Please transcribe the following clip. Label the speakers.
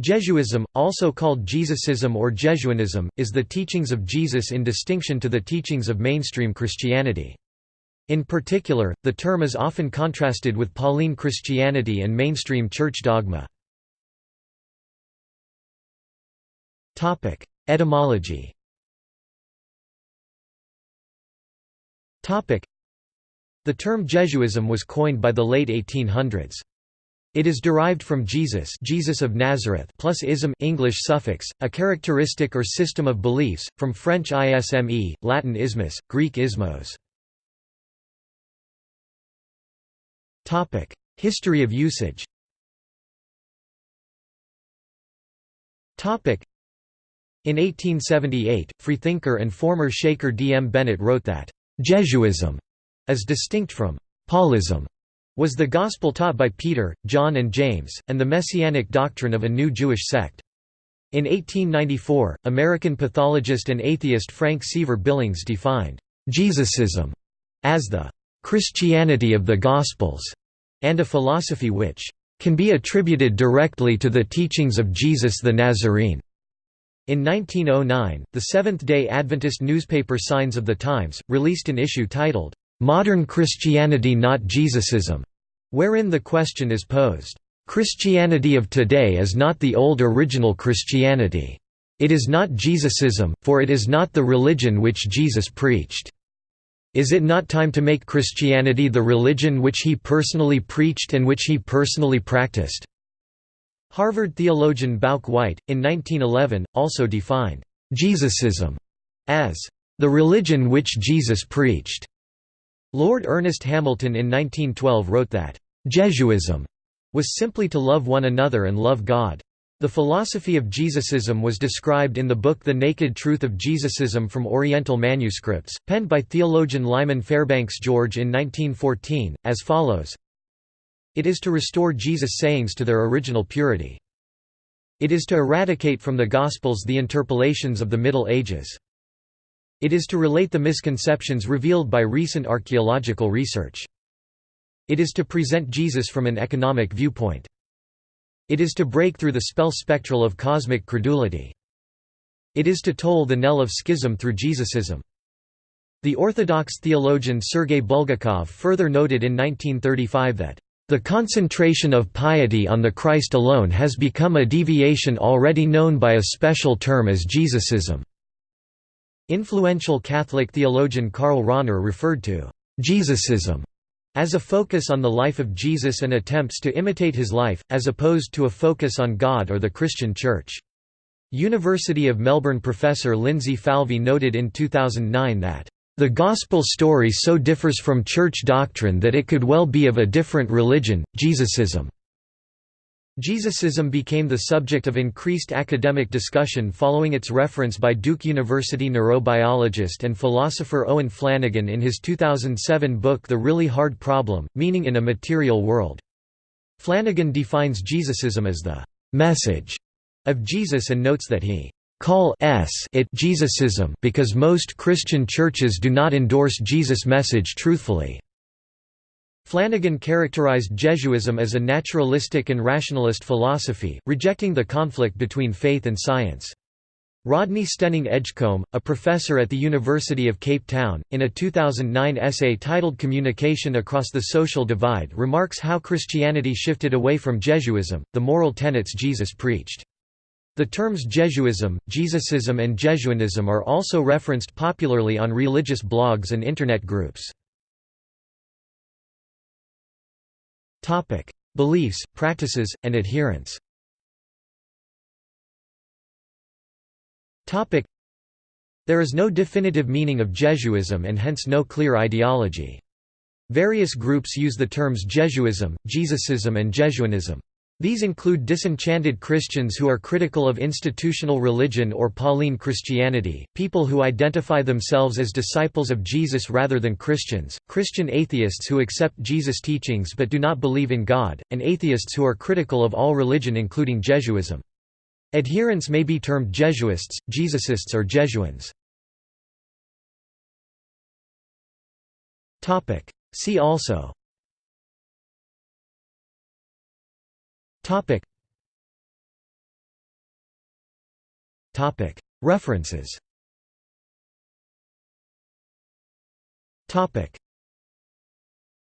Speaker 1: Jesuism, also called Jesusism or Jesuanism, is the teachings of Jesus in distinction to the teachings of mainstream Christianity. In particular, the term is often contrasted with Pauline Christianity and mainstream church dogma. Etymology The term Jesuism was coined by the late 1800s. It is derived from Jesus Jesus of Nazareth plus ism English suffix, a characteristic or system of beliefs, from French isme, Latin ismus, Greek ismos. Topic: History of usage Topic: in 1878, freethinker and former Shaker D. M. Bennett wrote that, "...Jesuism", as distinct from Paulism, was the gospel taught by Peter, John and James, and the messianic doctrine of a new Jewish sect. In 1894, American pathologist and atheist Frank Seaver Billings defined Jesusism as the Christianity of the Gospels, and a philosophy which can be attributed directly to the teachings of Jesus the Nazarene. In 1909, the Seventh-day Adventist newspaper Signs of the Times, released an issue titled, Modern Christianity Not Jesusism, wherein the question is posed, Christianity of today is not the old original Christianity. It is not Jesusism, for it is not the religion which Jesus preached. Is it not time to make Christianity the religion which he personally preached and which he personally practiced? Harvard theologian Bouck White, in 1911, also defined Jesusism as the religion which Jesus preached. Lord Ernest Hamilton in 1912 wrote that, "...Jesuism was simply to love one another and love God." The philosophy of Jesusism was described in the book The Naked Truth of Jesusism from Oriental Manuscripts, penned by theologian Lyman Fairbanks George in 1914, as follows It is to restore Jesus' sayings to their original purity. It is to eradicate from the Gospels the interpolations of the Middle Ages. It is to relate the misconceptions revealed by recent archaeological research. It is to present Jesus from an economic viewpoint. It is to break through the spell spectral of cosmic credulity. It is to toll the knell of schism through Jesusism. The Orthodox theologian Sergei Bulgakov further noted in 1935 that, "...the concentration of piety on the Christ alone has become a deviation already known by a special term as Jesusism." Influential Catholic theologian Karl Rahner referred to Jesusism as a focus on the life of Jesus and attempts to imitate his life, as opposed to a focus on God or the Christian Church. University of Melbourne professor Lindsay Falvey noted in 2009 that, "...the Gospel story so differs from church doctrine that it could well be of a different religion, Jesusism." Jesusism became the subject of increased academic discussion following its reference by Duke University neurobiologist and philosopher Owen Flanagan in his 2007 book The Really Hard Problem, Meaning in a Material World. Flanagan defines Jesusism as the «message» of Jesus and notes that he call it Jesusism because most Christian churches do not endorse Jesus' message truthfully. Flanagan characterized Jesuism as a naturalistic and rationalist philosophy, rejecting the conflict between faith and science. Rodney Stenning Edgecombe, a professor at the University of Cape Town, in a 2009 essay titled Communication Across the Social Divide remarks how Christianity shifted away from Jesuism, the moral tenets Jesus preached. The terms Jesuism, Jesusism and Jesuanism are also referenced popularly on religious blogs and Internet groups. Topic: Beliefs, practices, and adherence. Topic: There is no definitive meaning of Jesuism and hence no clear ideology. Various groups use the terms Jesuism, Jesusism and Jesuanism. These include disenchanted Christians who are critical of institutional religion or Pauline Christianity, people who identify themselves as disciples of Jesus rather than Christians, Christian atheists who accept Jesus' teachings but do not believe in God, and atheists who are critical of all religion including Jesuism. Adherents may be termed Jesuists, Jesusists or Jesuans. See also Topic. Topic. References. Topic.